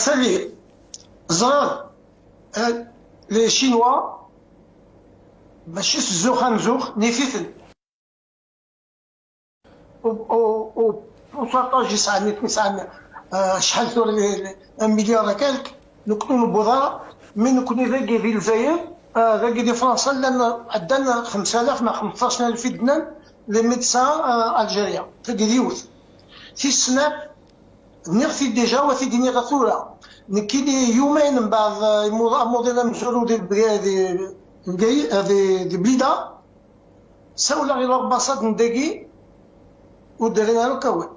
سالي زرار. لي شينوا باش الزوخ نزوخ نيفيتن و بورسونتاج يسعني يسعني شحال ثور مليار كالك. نكونوا بوضاره من نكونوا ذاكي في الجزائر ذاكي دي فرنسا لأن عندنا 5000 مع 15000 في دنان لي ميدسان ألجيريا ذاكي ديوث في نغفي ديجا وفي ديني غثورة نكيني يومين من بعد مودينا مسؤولو دي دي دي بليدا ساولا غير الباصات نداكي ودرنا له كوي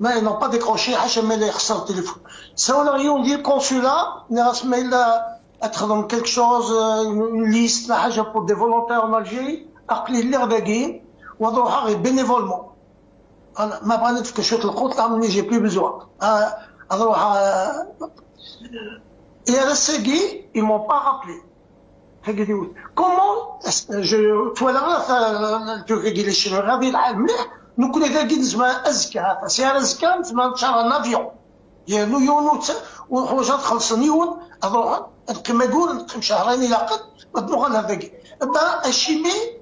ما نون با ديكروشي حاشا ما لا يخسر التليفون. ساولا غير ديال الكونسولا ناس ما الا تخدم كيلك شوز ليست حاجة بور دي فولونتير ان الجيري عقلي اللي غداكي وضروحها غير بينيفولمون أنا ما بغيت في كشوط القوت عمرني جي بلي بزوا. أروح Et à la Segui, ils m'ont pas rappelé. Comment, je, toi là, tu regardes les chinois, ravi المليح نكون كاكي نسمع أزكى سير ازكى نسمع نتشارى نافيون ديالو يون وحوجات خلصني يون. أروح كما يقول شهرين إلى قد نروح لهذاك با الشيمي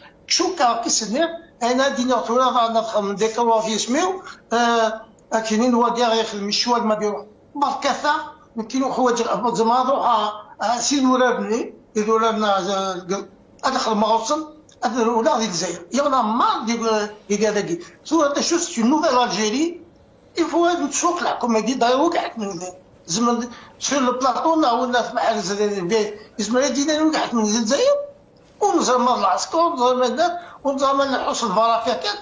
شو كا كيسني انا دينا ثورا نفهم ديك في سميو اكينين الشوال ما بيروح بركثة نكينو حوايج زعما روح سين ورابني إذا ورابنا أدخل مغصن ولا ديك الجزائر يغنى ما ديك هذاك سو هذا شو سي نوفيل الجيري يفو نشوف الحكومة دي دايرو كاع من زعما سير لو بلاطو ولا في محل دينا وقعت من الجزائر ونزرم العسكر ونزرم ونزرم نحوس الفرافيكات